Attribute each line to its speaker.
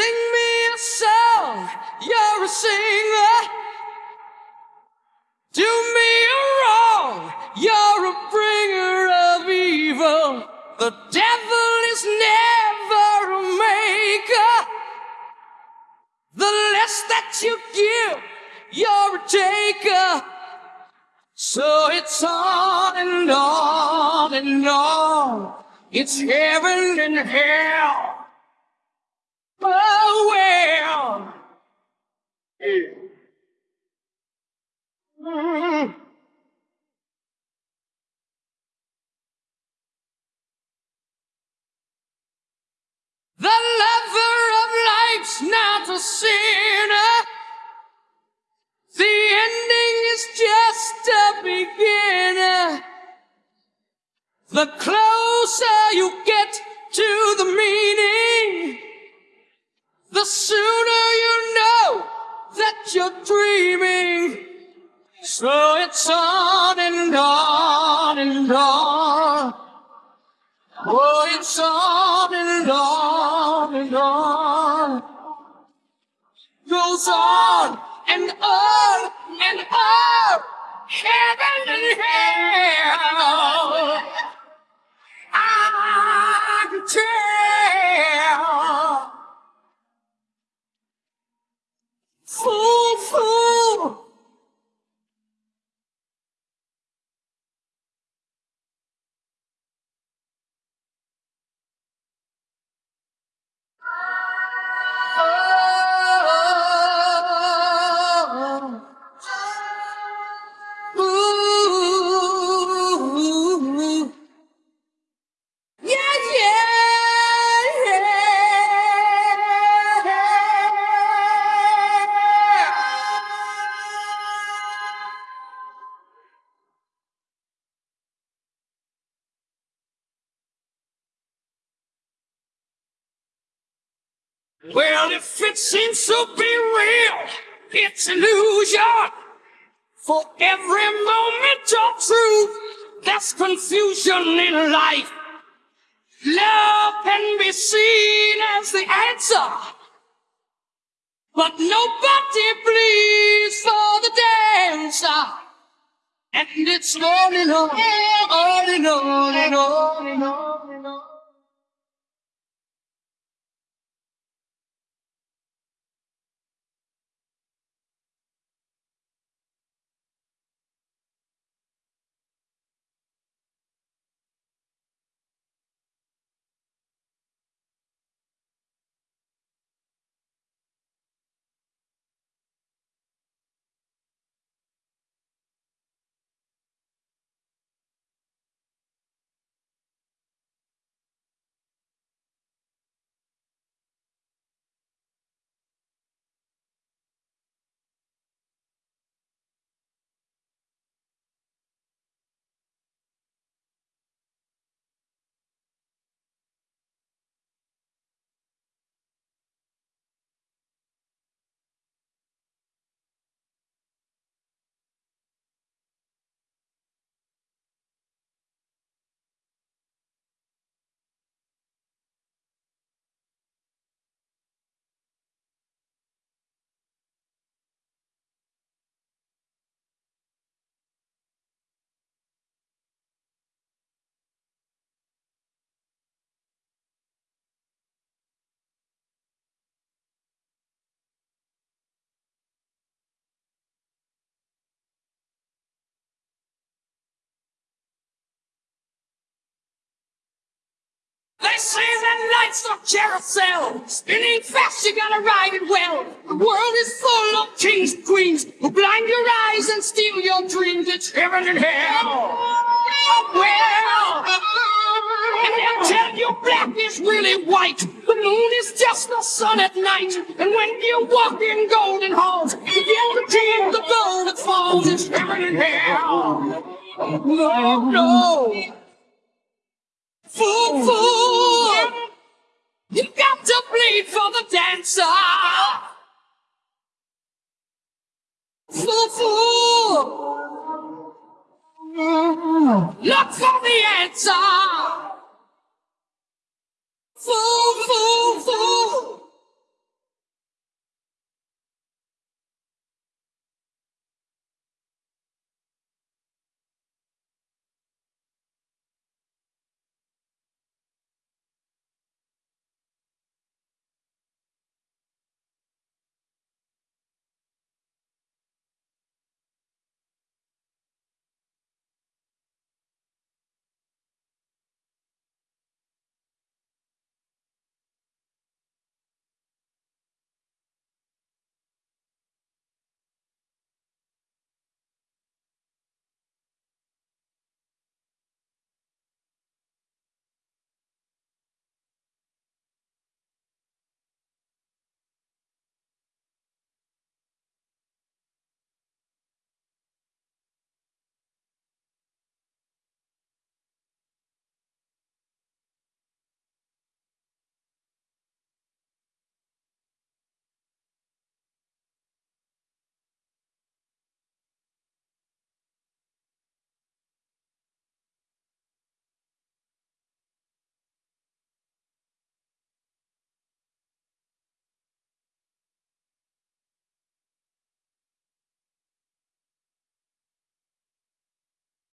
Speaker 1: Sing me a song, you're a singer. Do me a wrong, you're a bringer of evil. The devil is never a maker. The less that you give, you're a taker. So it's on and on and on. It's heaven and hell. Mm. The lover of life's not a sinner. The ending is just a beginner. The closer you get to the meaning, it's on and on and on. Oh, it's on and on and on. Goes on and on and on. Heaven and hell. Well, if it seems to be real, it's illusion. For every moment of truth, there's confusion in life. Love can be seen as the answer. But nobody bleeds for the dancer. And it's on and on, on and on and on and on and on. Say that life's a carousel. Spinning fast, you gotta ride it well. The world is full of kings and queens who blind your eyes and steal your dreams. It's heaven and hell. Well, and they'll tell you black is really white. The moon is just the sun at night. And when you walk in golden halls, you get to keep the gold that falls. It's heaven and hell. No, no. Fool, fool! answer for fool. Look for the answer.